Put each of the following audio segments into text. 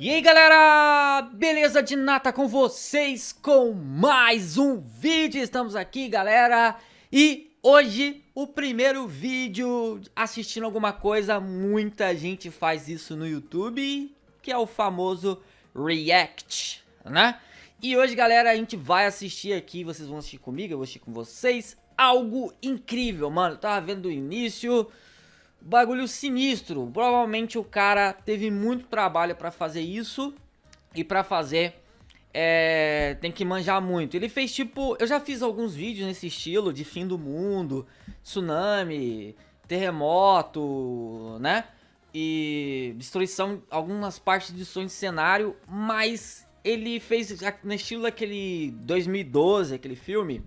E aí galera, beleza de nata com vocês com mais um vídeo, estamos aqui galera. E hoje o primeiro vídeo assistindo alguma coisa, muita gente faz isso no YouTube Que é o famoso React, né? E hoje galera a gente vai assistir aqui, vocês vão assistir comigo, eu vou assistir com vocês. Algo incrível, mano, eu tava vendo do início bagulho sinistro. Provavelmente o cara teve muito trabalho pra fazer isso. E pra fazer, é, tem que manjar muito. Ele fez tipo... Eu já fiz alguns vídeos nesse estilo de fim do mundo, tsunami, terremoto, né? E destruição, algumas partes de som de cenário. Mas ele fez no estilo daquele 2012, aquele filme,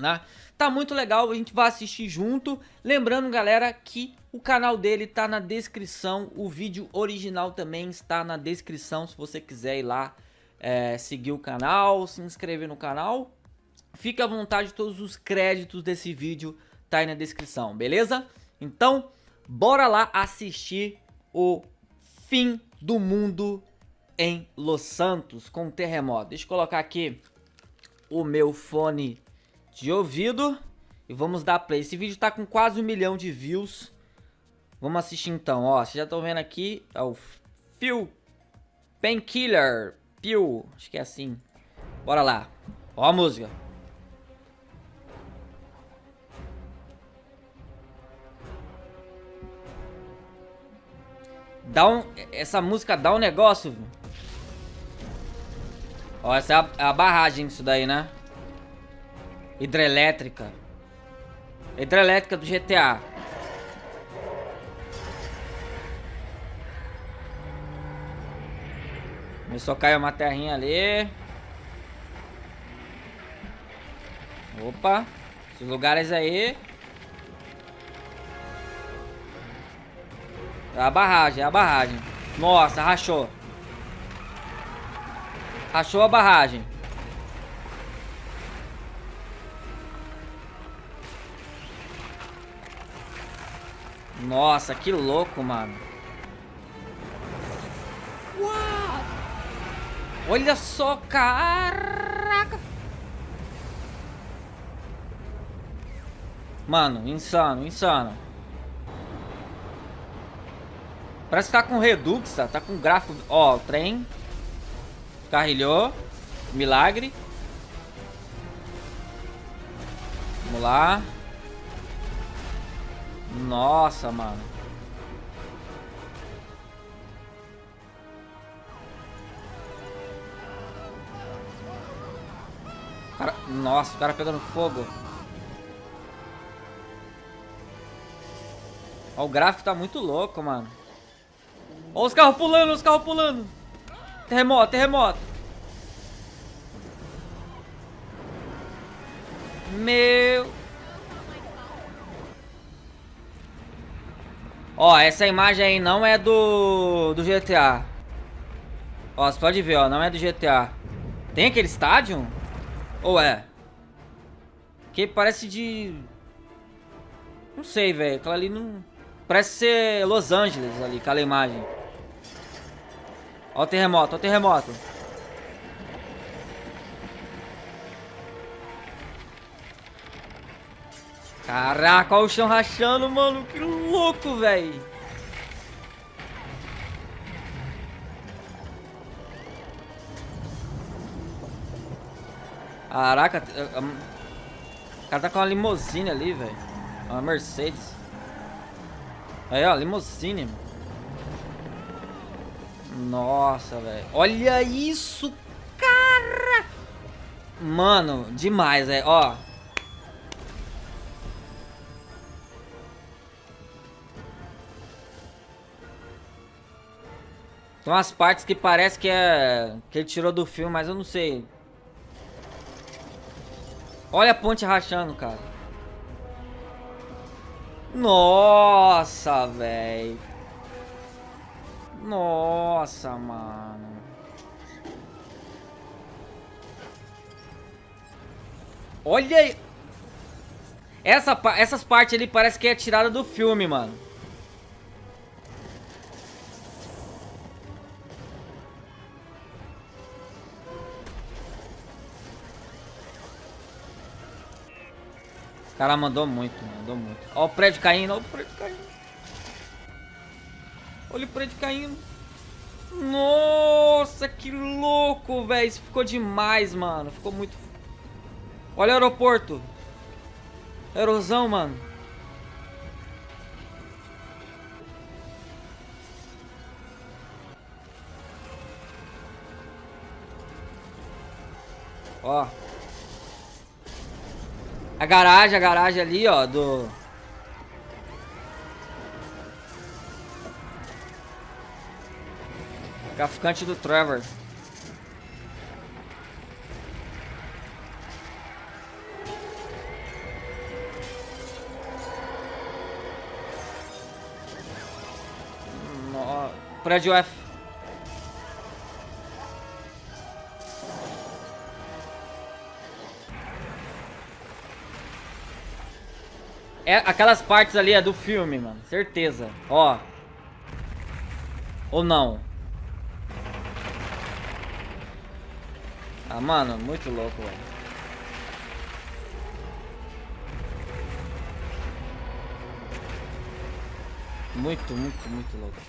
né? Tá muito legal, a gente vai assistir junto. Lembrando, galera, que o canal dele tá na descrição, o vídeo original também está na descrição, se você quiser ir lá é, seguir o canal, se inscrever no canal. Fique à vontade, todos os créditos desse vídeo tá aí na descrição, beleza? Então, bora lá assistir o fim do mundo em Los Santos com terremoto. Deixa eu colocar aqui o meu fone de ouvido e vamos dar play. Esse vídeo tá com quase um milhão de views. Vamos assistir então, ó. Vocês já estão vendo aqui, é o Phil Painkiller. Phil, acho que é assim. Bora lá. Ó a música. Dá um, essa música dá um negócio. Ó, essa é a, é a barragem isso daí, né? Hidrelétrica. Hidrelétrica do GTA. Começou a cair uma terrinha ali. Opa. Esses lugares aí. É a barragem, é a barragem. Nossa, rachou. Rachou a barragem. Nossa, que louco, mano. Olha só, caraca. Mano, insano, insano. Parece que tá com Redux, tá, tá com gráfico... Ó, o trem. Carrilhou. Milagre. Vamos lá. Nossa, mano. Cara... Nossa, o cara pegando fogo. Ó, o gráfico tá muito louco, mano. Ó os carros pulando, os carros pulando. Terremoto, terremoto. Meu... Ó, essa imagem aí não é do, do GTA. Ó, você pode ver, ó, não é do GTA. Tem aquele estádio? Ou é? Que parece de... Não sei, velho. Aquela ali não... Parece ser Los Angeles ali, aquela imagem. Ó o terremoto, ó o terremoto. Caraca, olha o chão rachando, mano. Que louco, velho. Caraca, o cara tá com uma limusine ali, velho. Uma Mercedes. Aí, ó, limusine, mano. Nossa, velho. Olha isso, cara! Mano, demais, velho. Ó. Tem umas partes que parece que é... Que ele tirou do filme, mas eu não sei. Olha a ponte rachando, cara. Nossa, velho. Nossa, mano. Olha aí. Essa, essas partes ali parece que é tirada do filme, mano. Cara mandou muito, mandou muito. Ó o prédio caindo, ó o prédio caindo. Olha o prédio caindo. Nossa, que louco, velho. Isso ficou demais, mano. Ficou muito... Olha o aeroporto. Erosão, mano. Ó. A garagem, a garagem ali, ó, do... Traficante do Trevor. No... Prédio F. É, aquelas partes ali é do filme, mano. Certeza. Ó. Ou não? Ah, mano, muito louco, velho. Muito, muito, muito louco.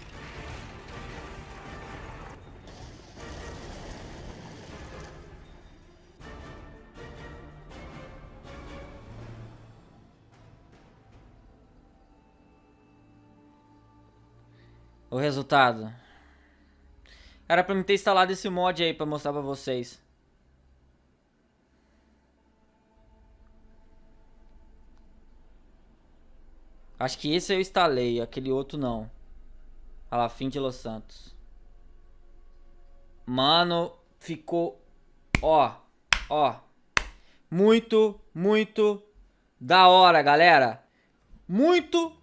O resultado. Era pra mim ter instalado esse mod aí pra mostrar pra vocês. Acho que esse eu instalei, aquele outro não. Olha lá, fim de Los Santos. Mano, ficou... Ó, ó. Muito, muito da hora, galera. Muito,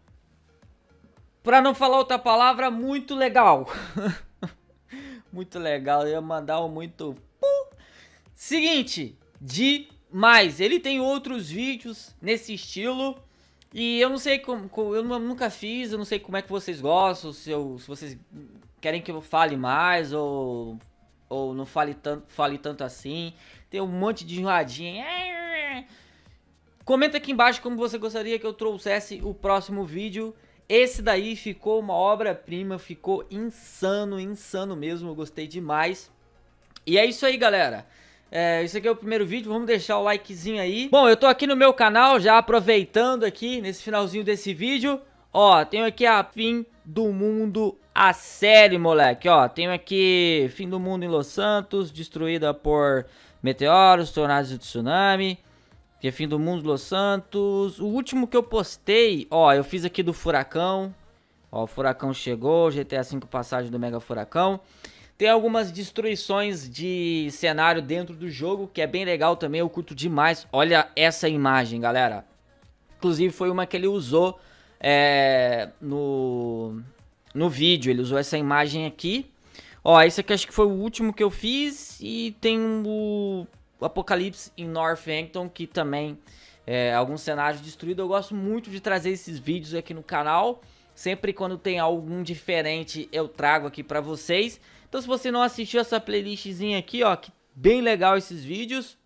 pra não falar outra palavra, muito legal. muito legal, eu ia mandar um muito... Seguinte, demais. Ele tem outros vídeos nesse estilo... E eu não sei como, eu nunca fiz, eu não sei como é que vocês gostam, se, eu, se vocês querem que eu fale mais ou, ou não fale tanto, fale tanto assim. Tem um monte de enroladinha. Comenta aqui embaixo como você gostaria que eu trouxesse o próximo vídeo. Esse daí ficou uma obra-prima, ficou insano, insano mesmo, eu gostei demais. E é isso aí, galera. É, esse aqui é o primeiro vídeo, vamos deixar o likezinho aí. Bom, eu tô aqui no meu canal, já aproveitando aqui, nesse finalzinho desse vídeo. Ó, tenho aqui a Fim do Mundo, a série, moleque. Ó, tenho aqui Fim do Mundo em Los Santos, destruída por meteoros, tornados e tsunami. Que é Fim do Mundo Los Santos. O último que eu postei, ó, eu fiz aqui do Furacão. Ó, o Furacão chegou, GTA V passagem do Mega Furacão. Tem algumas destruições de cenário dentro do jogo, que é bem legal também, eu curto demais. Olha essa imagem, galera. Inclusive foi uma que ele usou é, no, no vídeo, ele usou essa imagem aqui. Ó, esse aqui acho que foi o último que eu fiz e tem o Apocalipse em Northampton, que também é algum cenário destruído. Eu gosto muito de trazer esses vídeos aqui no canal. Sempre quando tem algum diferente eu trago aqui pra vocês. Então se você não assistiu essa playlistzinha aqui, ó, que bem legal esses vídeos,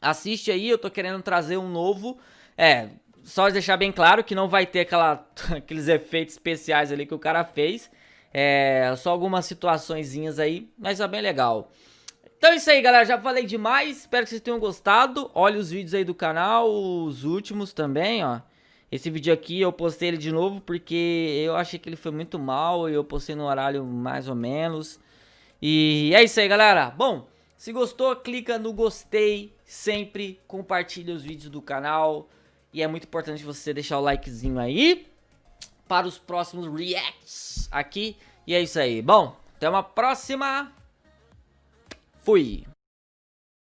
assiste aí, eu tô querendo trazer um novo, é, só deixar bem claro que não vai ter aquela, aqueles efeitos especiais ali que o cara fez, é, só algumas situaçõezinhas aí, mas é bem legal. Então é isso aí, galera. Já falei demais. Espero que vocês tenham gostado. Olha os vídeos aí do canal, os últimos também, ó. Esse vídeo aqui eu postei ele de novo porque eu achei que ele foi muito mal e eu postei no horário mais ou menos. E é isso aí, galera. Bom, se gostou, clica no gostei sempre, compartilha os vídeos do canal. E é muito importante você deixar o likezinho aí para os próximos reacts aqui. E é isso aí. Bom, até uma próxima. Fui.